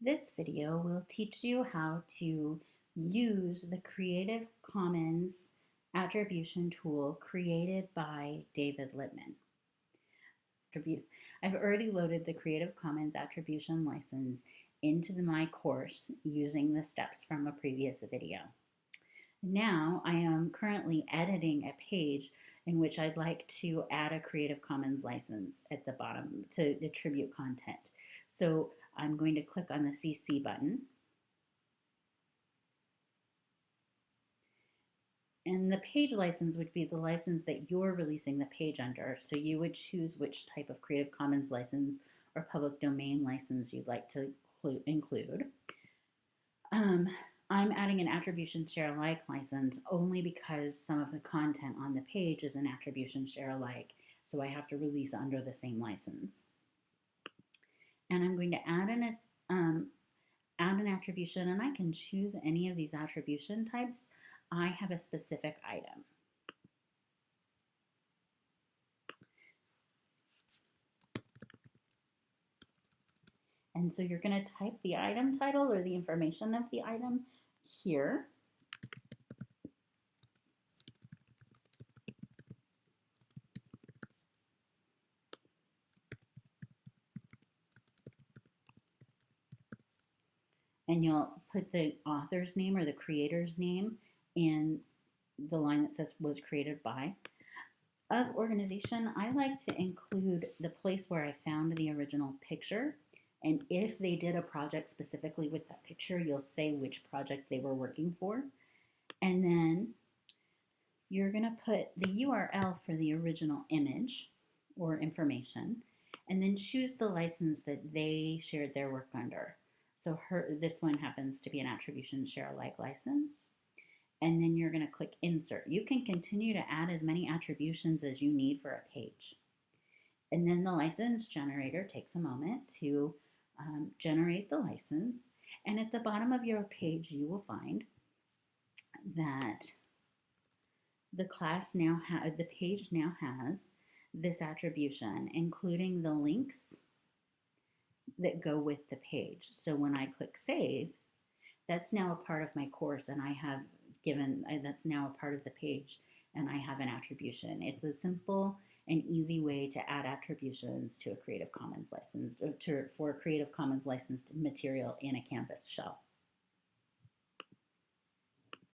This video will teach you how to use the Creative Commons attribution tool created by David Littman. I've already loaded the Creative Commons attribution license into the, my course using the steps from a previous video. Now I am currently editing a page in which I'd like to add a Creative Commons license at the bottom to attribute content. So I'm going to click on the CC button. And the page license would be the license that you're releasing the page under. So you would choose which type of Creative Commons license or public domain license you'd like to include. Um, I'm adding an attribution share alike license only because some of the content on the page is an attribution share alike. So I have to release under the same license and I'm going to add an, um, add an attribution and I can choose any of these attribution types. I have a specific item. And so you're going to type the item title or the information of the item here. And you'll put the author's name or the creator's name in the line that says was created by. Of organization, I like to include the place where I found the original picture. And if they did a project specifically with that picture, you'll say which project they were working for. And then you're going to put the URL for the original image or information, and then choose the license that they shared their work under. So her, this one happens to be an attribution share alike license. And then you're going to click insert. You can continue to add as many attributions as you need for a page. And then the license generator takes a moment to um, generate the license. And at the bottom of your page, you will find that the class now has, the page now has this attribution, including the links that go with the page. So when I click save, that's now a part of my course and I have given, uh, that's now a part of the page and I have an attribution. It's a simple and easy way to add attributions to a Creative Commons license, uh, to, for Creative Commons licensed material in a Canvas shell.